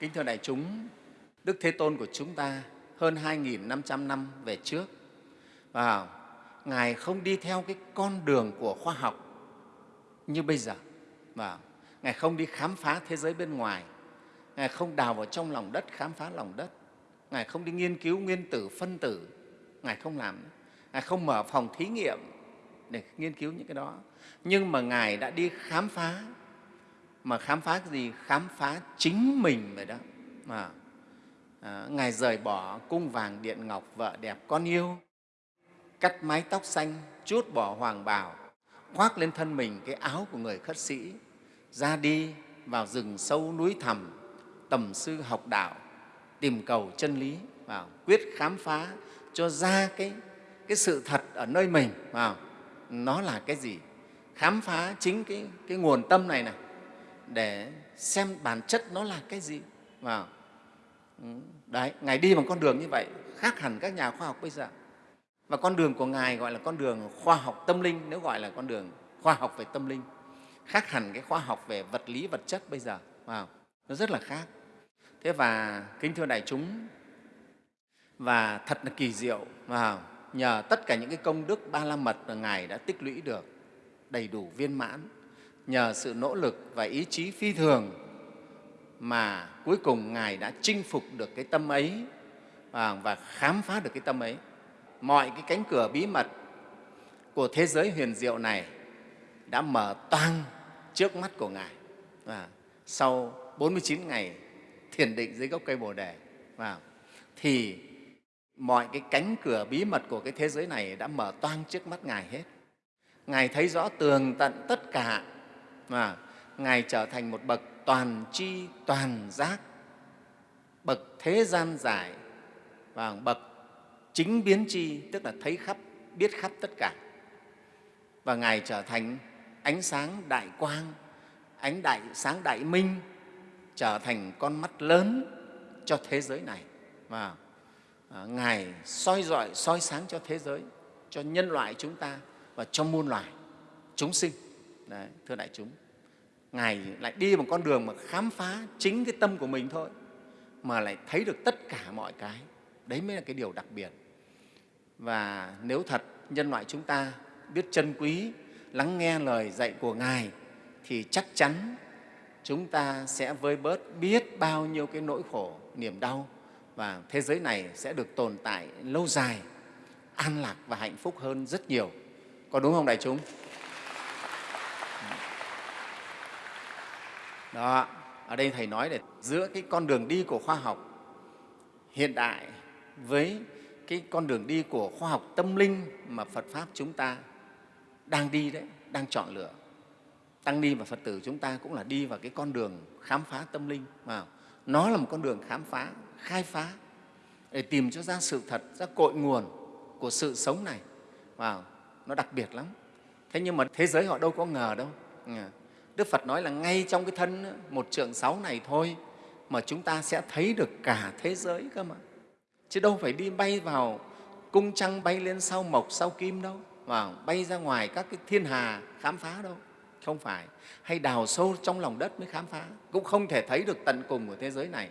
Kính thưa đại chúng, Đức Thế Tôn của chúng ta hơn 2.500 năm về trước và Ngài không đi theo cái con đường của khoa học như bây giờ. Và Ngài không đi khám phá thế giới bên ngoài, Ngài không đào vào trong lòng đất khám phá lòng đất, Ngài không đi nghiên cứu nguyên tử, phân tử, Ngài không làm. Ngài không mở phòng thí nghiệm để nghiên cứu những cái đó. Nhưng mà Ngài đã đi khám phá mà khám phá cái gì? Khám phá chính mình vậy đó. Mà à, ngài rời bỏ cung vàng điện ngọc vợ đẹp con yêu cắt mái tóc xanh chút bỏ hoàng bào khoác lên thân mình cái áo của người khất sĩ ra đi vào rừng sâu núi thẳm tầm sư học đạo tìm cầu chân lý vào quyết khám phá cho ra cái, cái sự thật ở nơi mình vào. Nó là cái gì? Khám phá chính cái, cái nguồn tâm này này để xem bản chất nó là cái gì. Vào. Ừ, đấy, ngài đi bằng con đường như vậy, khác hẳn các nhà khoa học bây giờ. Và con đường của ngài gọi là con đường khoa học tâm linh, nếu gọi là con đường khoa học về tâm linh. Khác hẳn cái khoa học về vật lý, vật chất bây giờ. Vào. Nó rất là khác. Thế và kính thưa đại chúng, và thật là kỳ diệu. Vào. Nhờ tất cả những cái công đức ba la mật mà ngài đã tích lũy được đầy đủ viên mãn nhờ sự nỗ lực và ý chí phi thường mà cuối cùng Ngài đã chinh phục được cái tâm ấy à, và khám phá được cái tâm ấy. Mọi cái cánh cửa bí mật của thế giới huyền diệu này đã mở toang trước mắt của Ngài. Và sau 49 ngày thiền định dưới gốc cây Bồ Đề, và thì mọi cái cánh cửa bí mật của cái thế giới này đã mở toang trước mắt Ngài hết. Ngài thấy rõ tường tận tất cả mà Ngài trở thành một bậc toàn tri toàn giác, bậc thế gian giải và bậc chính biến tri, tức là thấy khắp, biết khắp tất cả. Và Ngài trở thành ánh sáng đại quang, ánh đại sáng đại minh, trở thành con mắt lớn cho thế giới này. Và à, Ngài soi dọi, soi sáng cho thế giới, cho nhân loại chúng ta và cho muôn loài, chúng sinh. Đấy, thưa đại chúng. Ngài lại đi một con đường mà khám phá chính cái tâm của mình thôi mà lại thấy được tất cả mọi cái. Đấy mới là cái điều đặc biệt. Và nếu thật nhân loại chúng ta biết trân quý, lắng nghe lời dạy của Ngài thì chắc chắn chúng ta sẽ vơi bớt biết bao nhiêu cái nỗi khổ, niềm đau và thế giới này sẽ được tồn tại lâu dài, an lạc và hạnh phúc hơn rất nhiều. Có đúng không đại chúng? Đó, ở đây Thầy nói để giữa cái con đường đi của khoa học hiện đại với cái con đường đi của khoa học tâm linh mà Phật Pháp chúng ta đang đi đấy, đang chọn lựa. Tăng ni và Phật tử chúng ta cũng là đi vào cái con đường khám phá tâm linh. Mà nó là một con đường khám phá, khai phá để tìm cho ra sự thật, ra cội nguồn của sự sống này. Wow, nó đặc biệt lắm. Thế nhưng mà thế giới họ đâu có ngờ đâu. Đức Phật nói là ngay trong cái thân một trượng sáu này thôi mà chúng ta sẽ thấy được cả thế giới cơ mà. Chứ đâu phải đi bay vào cung trăng bay lên sau mộc, sau kim đâu, và bay ra ngoài các cái thiên hà khám phá đâu. Không phải. Hay đào sâu trong lòng đất mới khám phá. Cũng không thể thấy được tận cùng của thế giới này.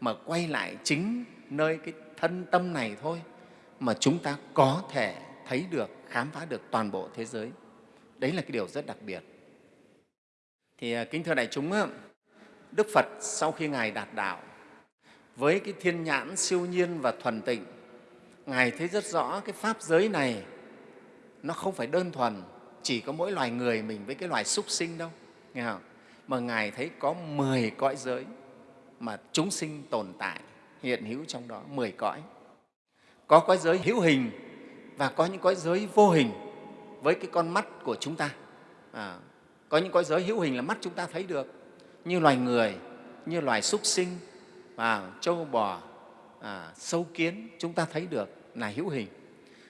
Mà quay lại chính nơi cái thân tâm này thôi mà chúng ta có thể thấy được, khám phá được toàn bộ thế giới. Đấy là cái điều rất đặc biệt. Thì à, kính thưa đại chúng, Đức Phật sau khi Ngài đạt đạo, với cái thiên nhãn siêu nhiên và thuần tịnh, Ngài thấy rất rõ cái Pháp giới này nó không phải đơn thuần chỉ có mỗi loài người mình với cái loài súc sinh đâu, nghe không? mà Ngài thấy có 10 cõi giới mà chúng sinh tồn tại, hiện hữu trong đó, 10 cõi. Có cõi giới hữu hình và có những cõi giới vô hình với cái con mắt của chúng ta. À, có những cõi giới hữu hình là mắt chúng ta thấy được, như loài người, như loài súc sinh, và trâu bò, à, sâu kiến chúng ta thấy được là hữu hình.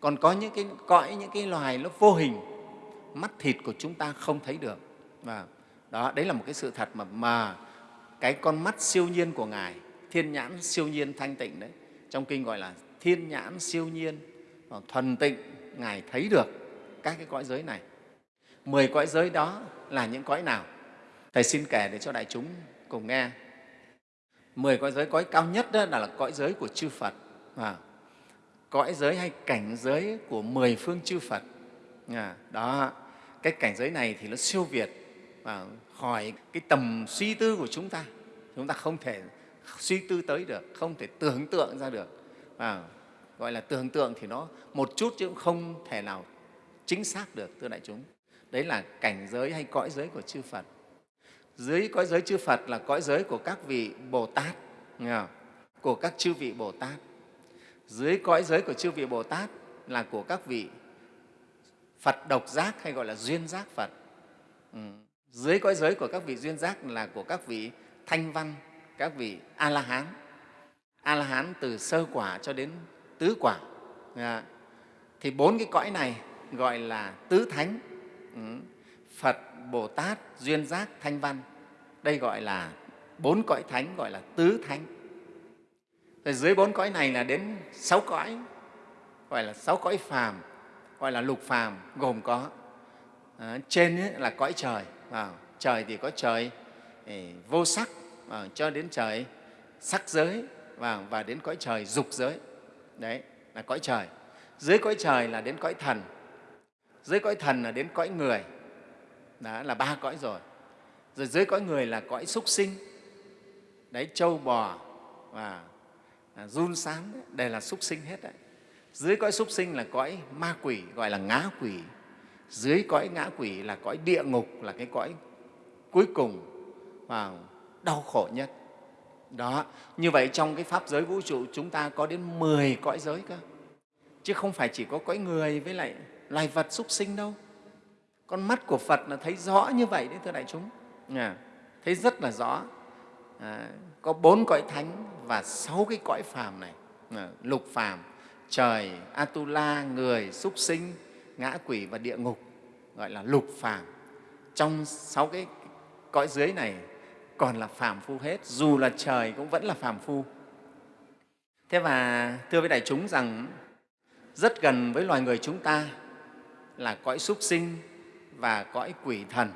Còn có những cái cõi, những cái loài nó vô hình, mắt thịt của chúng ta không thấy được. Và đó, đấy là một cái sự thật mà, mà cái con mắt siêu nhiên của Ngài, thiên nhãn siêu nhiên thanh tịnh đấy, trong kinh gọi là thiên nhãn siêu nhiên, à, thuần tịnh, Ngài thấy được các cái cõi giới này. Mười cõi giới đó là những cõi nào? Thầy xin kể để cho đại chúng cùng nghe. mười cõi giới cõi cao nhất đó là, là cõi giới của chư phật. À, cõi giới hay cảnh giới của mười phương chư phật. À, đó cái cảnh giới này thì nó siêu việt và khỏi cái tầm suy tư của chúng ta. Chúng ta không thể suy tư tới được không thể tưởng tượng ra được. À, gọi là tưởng tượng thì nó một chút chứ cũng không thể nào chính xác được thưa đại chúng đấy là cảnh giới hay cõi giới của chư phật. Dưới cõi giới chư phật là cõi giới của các vị bồ tát của các chư vị bồ tát. Dưới cõi giới của chư vị bồ tát là của các vị phật độc giác hay gọi là duyên giác phật. Ừ. dưới cõi giới của các vị duyên giác là của các vị thanh văn, các vị a la hán a la hán từ sơ quả cho đến tứ quả thì bốn cái cõi này gọi là tứ thánh. Ừ. phật bồ tát duyên giác thanh văn. Đây gọi là bốn cõi thánh gọi là tứ thánh. Rồi dưới bốn cõi này là đến sáu cõi gọi là sáu cõi phàm gọi là lục phàm gồm có. À, trên ấy là cõi trời à, trời thì có trời ấy, vô sắc à, cho đến trời sắc giới và, và đến cõi trời dục giới. Đấy là cõi trời. Dưới cõi trời là đến cõi thần dưới cõi thần là đến cõi người. Đó là ba cõi rồi. Rồi dưới cõi người là cõi súc sinh. Đấy trâu bò và à, run sáng, đây là súc sinh hết đấy. Dưới cõi súc sinh là cõi ma quỷ gọi là ngã quỷ. Dưới cõi ngã quỷ là cõi địa ngục là cái cõi cuối cùng và đau khổ nhất. Đó như vậy trong cái pháp giới vũ trụ chúng ta có đến 10 cõi giới cơ. Chứ không phải chỉ có cõi người với lại loài vật súc sinh đâu? Con mắt của phật là thấy rõ như vậy đấy thưa đại chúng. À, thấy rất là rõ. À, có bốn cõi thánh và sáu cái cõi phàm này. À, lục phàm trời atula người súc sinh ngã quỷ và địa ngục gọi là lục phàm. Trong sáu cái cõi dưới này còn là phàm phu hết dù là trời cũng vẫn là phàm phu. Thế và thưa với đại chúng rằng rất gần với loài người chúng ta là cõi súc sinh và cõi quỷ thần.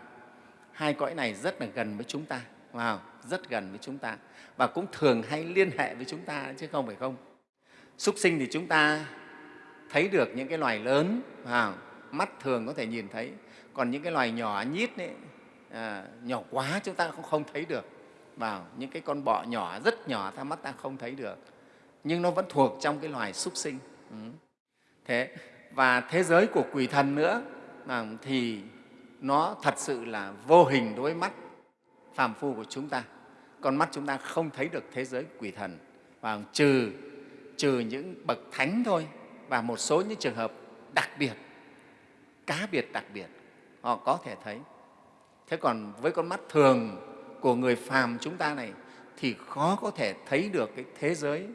Hai cõi này rất là gần với chúng ta. Wow, rất gần với chúng ta. Và cũng thường hay liên hệ với chúng ta chứ không phải không? Súc sinh thì chúng ta thấy được những cái loài lớn. Wow, mắt thường có thể nhìn thấy. Còn những cái loài nhỏ nhít ấy, à, nhỏ quá chúng ta cũng không thấy được. Vào những cái con bọ nhỏ rất nhỏ ta mắt ta không thấy được. Nhưng nó vẫn thuộc trong cái loài súc sinh. Ừ. thế và thế giới của quỷ thần nữa à, thì nó thật sự là vô hình đối mắt phàm phu của chúng ta. Con mắt chúng ta không thấy được thế giới quỷ thần, và trừ trừ những bậc thánh thôi, và một số những trường hợp đặc biệt, cá biệt đặc biệt, họ có thể thấy. Thế còn với con mắt thường của người phàm chúng ta này, thì khó có thể thấy được cái thế giới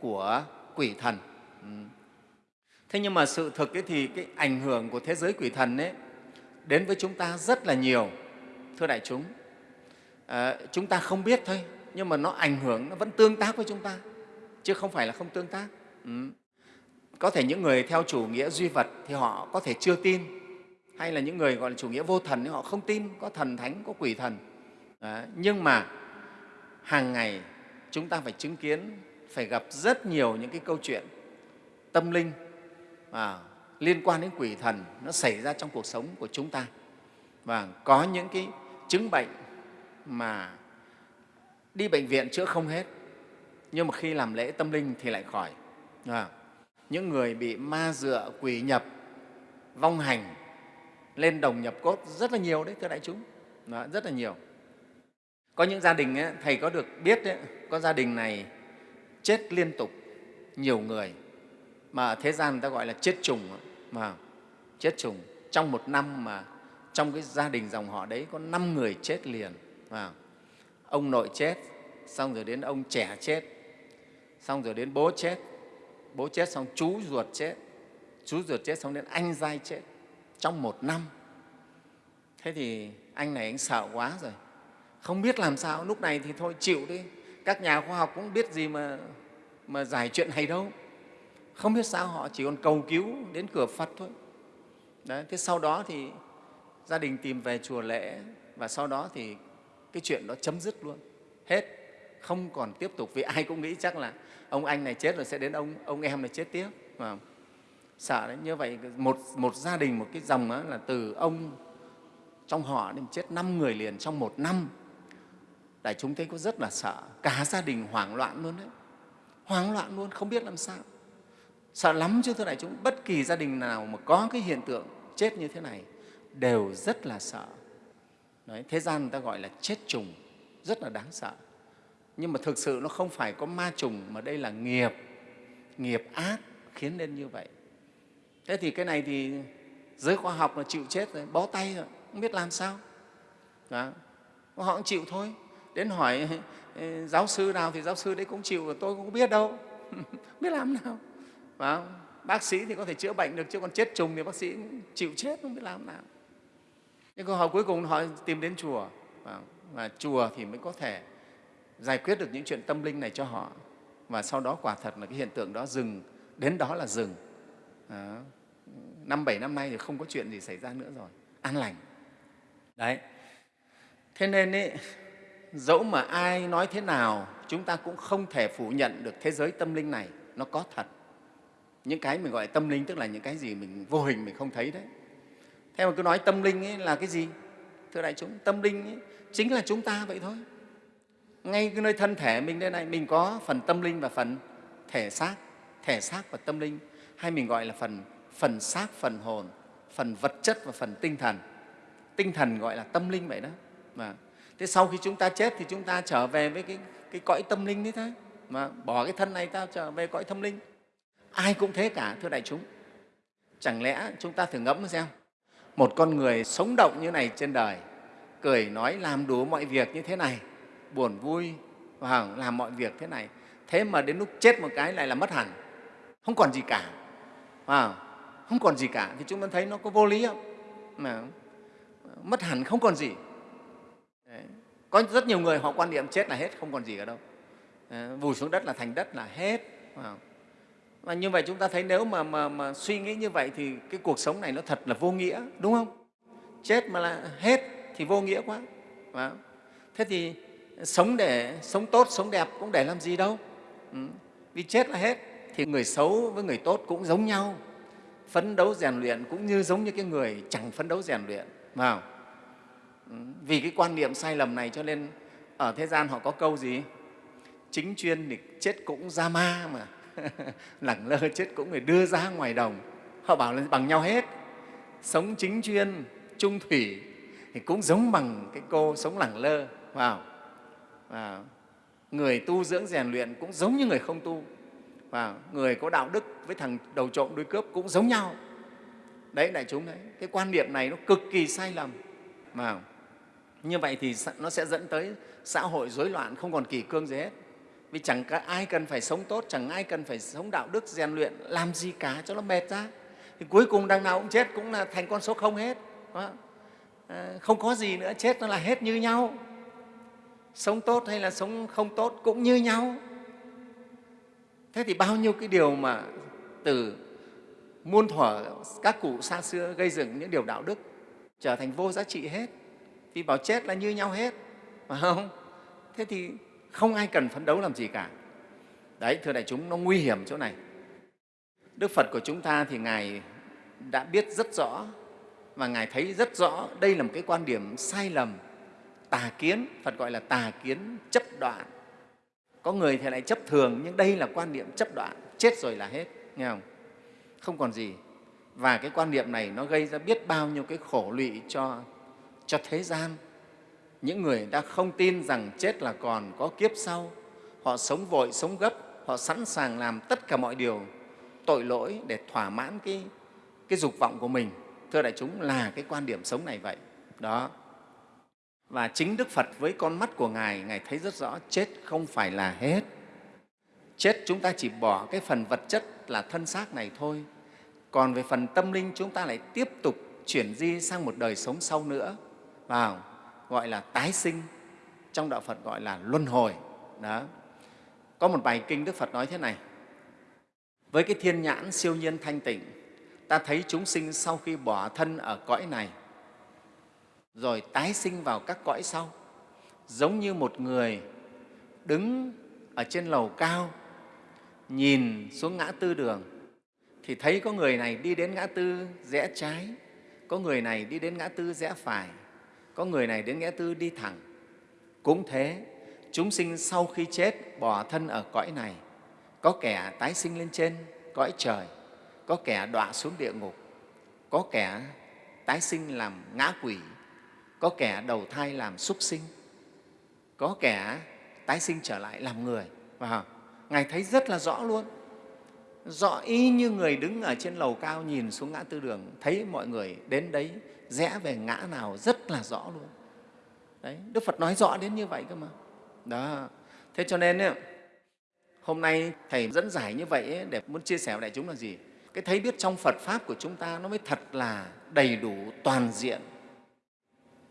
của quỷ thần. Ừ thế nhưng mà sự thực ấy thì cái ảnh hưởng của thế giới quỷ thần ấy đến với chúng ta rất là nhiều thưa đại chúng. À, chúng ta không biết thôi nhưng mà nó ảnh hưởng nó vẫn tương tác với chúng ta chứ không phải là không tương tác. Ừ. có thể những người theo chủ nghĩa duy vật thì họ có thể chưa tin hay là những người gọi là chủ nghĩa vô thần thì họ không tin có thần thánh có quỷ thần. À, nhưng mà hàng ngày chúng ta phải chứng kiến phải gặp rất nhiều những cái câu chuyện tâm linh à, liên quan đến quỷ thần nó xảy ra trong cuộc sống của chúng ta. Và có những cái chứng bệnh mà đi bệnh viện chữa không hết nhưng mà khi làm lễ tâm linh thì lại khỏi. À, những người bị ma dựa quỷ nhập vong hành lên đồng nhập cốt rất là nhiều đấy thưa đại chúng. Đó, rất là nhiều. Có những gia đình ấy, thầy có được biết ấy, có gia đình này chết liên tục nhiều người mà ở thế gian người ta gọi là chết trùng mà chết trùng, trong một năm mà trong cái gia đình dòng họ đấy có năm người chết liền. Mà ông nội chết, xong rồi đến ông trẻ chết, xong rồi đến bố chết. Bố chết xong, chú ruột chết. Chú ruột chết xong đến anh giai chết. Trong một năm. Thế thì anh này anh sợ quá rồi. Không biết làm sao, lúc này thì thôi chịu đi. Các nhà khoa học cũng biết gì mà mà giải chuyện này đâu không biết sao họ chỉ còn cầu cứu đến cửa phật thôi. Đấy, thế sau đó thì gia đình tìm về chùa lễ và sau đó thì cái chuyện đó chấm dứt luôn. Hết không còn tiếp tục. Vì ai cũng nghĩ chắc là ông anh này chết rồi sẽ đến ông ông em này chết tiếp. Mà sợ đấy như vậy một một gia đình một cái dòng đó là từ ông trong họ đến chết năm người liền trong một năm. Đại chúng thấy có rất là sợ. Cả gia đình hoảng loạn luôn đấy. Hoảng loạn luôn không biết làm sao sợ lắm chứ thưa đại chúng bất kỳ gia đình nào mà có cái hiện tượng chết như thế này đều rất là sợ. Đấy, thế gian người ta gọi là chết trùng rất là đáng sợ. Nhưng mà thực sự nó không phải có ma trùng mà đây là nghiệp nghiệp ác khiến nên như vậy. Thế thì cái này thì giới khoa học là chịu chết rồi bó tay rồi không biết làm sao. Đó. họ cũng chịu thôi. Đến hỏi giáo sư nào thì giáo sư đấy cũng chịu tôi cũng không biết đâu. Biết làm nào phải bác sĩ thì có thể chữa bệnh được chứ còn chết trùng thì bác sĩ chịu chết không biết làm nào. Nhưng câu hỏi cuối cùng họ tìm đến chùa. Và chùa thì mới có thể giải quyết được những chuyện tâm linh này cho họ. Và sau đó quả thật là cái hiện tượng đó dừng. Đến đó là dừng. Năm bảy năm nay thì không có chuyện gì xảy ra nữa rồi. An lành. Đấy. Thế nên ý, dẫu mà ai nói thế nào chúng ta cũng không thể phủ nhận được thế giới tâm linh này. Nó có thật những cái mình gọi là tâm linh tức là những cái gì mình vô hình mình không thấy đấy. Thế mà cứ nói tâm linh ấy là cái gì? Thưa đại chúng tâm linh ấy chính là chúng ta vậy thôi. Ngay cái nơi thân thể mình đây này mình có phần tâm linh và phần thể xác thể xác và tâm linh hay mình gọi là phần phần xác phần hồn phần vật chất và phần tinh thần. Tinh thần gọi là tâm linh vậy đó. Mà thế sau khi chúng ta chết thì chúng ta trở về với cái, cái cõi tâm linh đấy thôi. Mà bỏ cái thân này ta trở về cõi tâm linh ai cũng thế cả thưa đại chúng. Chẳng lẽ chúng ta thử ngẫm xem một con người sống động như này trên đời cười nói làm đủ mọi việc như thế này buồn vui và làm mọi việc thế này thế mà đến lúc chết một cái lại là mất hẳn. Không còn gì cả. À, không còn gì cả thì chúng ta thấy nó có vô lý không? Mà mất hẳn không còn gì. Đấy. có rất nhiều người họ quan niệm chết là hết không còn gì cả đâu. À, vùi xuống đất là thành đất là hết. À và như vậy chúng ta thấy nếu mà, mà, mà suy nghĩ như vậy thì cái cuộc sống này nó thật là vô nghĩa đúng không? Chết mà là hết thì vô nghĩa quá. Và thế thì sống để sống tốt sống đẹp cũng để làm gì đâu. Ừ. vì chết là hết thì người xấu với người tốt cũng giống nhau. Phấn đấu rèn luyện cũng như giống như cái người chẳng phấn đấu rèn luyện vào. Ừ. vì cái quan niệm sai lầm này cho nên ở thế gian họ có câu gì? Chính chuyên thì chết cũng ra ma mà. lẳng lơ chết cũng phải đưa ra ngoài đồng. Họ bảo là bằng nhau hết. Sống chính chuyên trung thủy thì cũng giống bằng cái cô sống lẳng lơ, vào và người tu dưỡng rèn luyện cũng giống như người không tu và người có đạo đức với thằng đầu trộm đuôi cướp cũng giống nhau. Đấy, đại chúng đấy, cái quan niệm này nó cực kỳ sai lầm mà như vậy thì nó sẽ dẫn tới xã hội rối loạn không còn kỳ cương gì hết vì chẳng ai cần phải sống tốt chẳng ai cần phải sống đạo đức rèn luyện làm gì cả cho nó mệt ra. Thì cuối cùng đằng nào cũng chết cũng là thành con số không hết à, không có gì nữa chết nó là hết như nhau. Sống tốt hay là sống không tốt cũng như nhau. Thế thì bao nhiêu cái điều mà từ muôn thuở các cụ xa xưa gây dựng những điều đạo đức trở thành vô giá trị hết. Vì bảo chết là như nhau hết phải không? Thế thì không ai cần phấn đấu làm gì cả. Đấy, thưa đại chúng, nó nguy hiểm chỗ này. Đức phật của chúng ta thì ngài đã biết rất rõ và ngài thấy rất rõ đây là một cái quan điểm sai lầm, tà kiến, phật gọi là tà kiến chấp đoạn. Có người thì lại chấp thường, nhưng đây là quan niệm chấp đoạn, chết rồi là hết, nghe không? Không còn gì. Và cái quan niệm này nó gây ra biết bao nhiêu cái khổ lụy cho cho thế gian những người đã không tin rằng chết là còn có kiếp sau họ sống vội sống gấp họ sẵn sàng làm tất cả mọi điều tội lỗi để thỏa mãn cái cái dục vọng của mình thưa đại chúng là cái quan điểm sống này vậy đó và chính Đức Phật với con mắt của Ngài, Ngài thấy rất rõ chết không phải là hết. Chết chúng ta chỉ bỏ cái phần vật chất là thân xác này thôi. Còn về phần tâm linh chúng ta lại tiếp tục chuyển di sang một đời sống sau nữa. Vào, gọi là tái sinh, trong Đạo Phật gọi là luân hồi. Đó. Có một bài kinh Đức Phật nói thế này, với cái thiên nhãn siêu nhiên thanh tịnh, ta thấy chúng sinh sau khi bỏ thân ở cõi này rồi tái sinh vào các cõi sau giống như một người đứng ở trên lầu cao nhìn xuống ngã tư đường thì thấy có người này đi đến ngã tư rẽ trái có người này đi đến ngã tư rẽ phải có người này đến ngã tư đi thẳng. Cũng thế, chúng sinh sau khi chết bỏ thân ở cõi này, có kẻ tái sinh lên trên cõi trời, có kẻ đọa xuống địa ngục, có kẻ tái sinh làm ngã quỷ, có kẻ đầu thai làm súc sinh, có kẻ tái sinh trở lại làm người. Và ngài thấy rất là rõ luôn rõ y như người đứng ở trên lầu cao nhìn xuống ngã tư đường thấy mọi người đến đấy rẽ về ngã nào rất là rõ luôn. Đấy đức phật nói rõ đến như vậy cơ mà. Đó. Thế cho nên ấy, hôm nay thầy dẫn giải như vậy ấy, để muốn chia sẻ với đại chúng là gì? Cái thấy biết trong phật pháp của chúng ta nó mới thật là đầy đủ toàn diện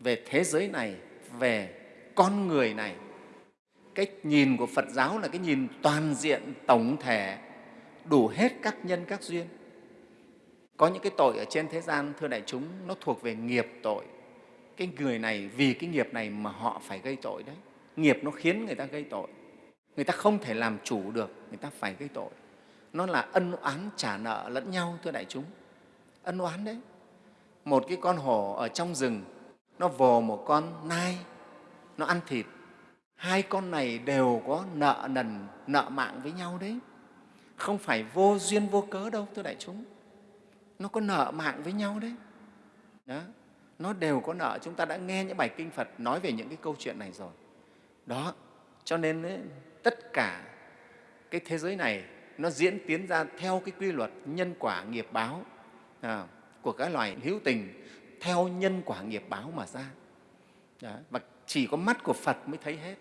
về thế giới này về con người này. Cách nhìn của phật giáo là cái nhìn toàn diện tổng thể đủ hết các nhân, các duyên. Có những cái tội ở trên thế gian, thưa đại chúng, nó thuộc về nghiệp tội. Cái người này, vì cái nghiệp này mà họ phải gây tội đấy. Nghiệp nó khiến người ta gây tội. Người ta không thể làm chủ được, người ta phải gây tội. Nó là ân oán trả nợ lẫn nhau, thưa đại chúng. Ân oán đấy. Một cái con hổ ở trong rừng, nó vồ một con nai, nó ăn thịt. Hai con này đều có nợ nần, nợ mạng với nhau đấy không phải vô duyên vô cớ đâu thưa đại chúng. Nó có nợ mạng với nhau đấy. Đó. Nó đều có nợ. Chúng ta đã nghe những bài kinh phật nói về những cái câu chuyện này rồi. Đó. Cho nên ấy, tất cả cái thế giới này nó diễn tiến ra theo cái quy luật nhân quả nghiệp báo à, của các loài hữu tình theo nhân quả nghiệp báo mà ra. Đó. và chỉ có mắt của phật mới thấy hết.